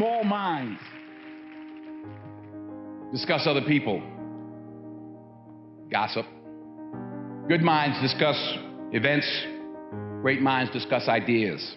Small minds discuss other people, gossip. Good minds discuss events, great minds discuss ideas.